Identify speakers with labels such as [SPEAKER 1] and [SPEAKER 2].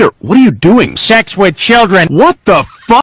[SPEAKER 1] What are you doing?
[SPEAKER 2] Sex with children.
[SPEAKER 1] What the fuck?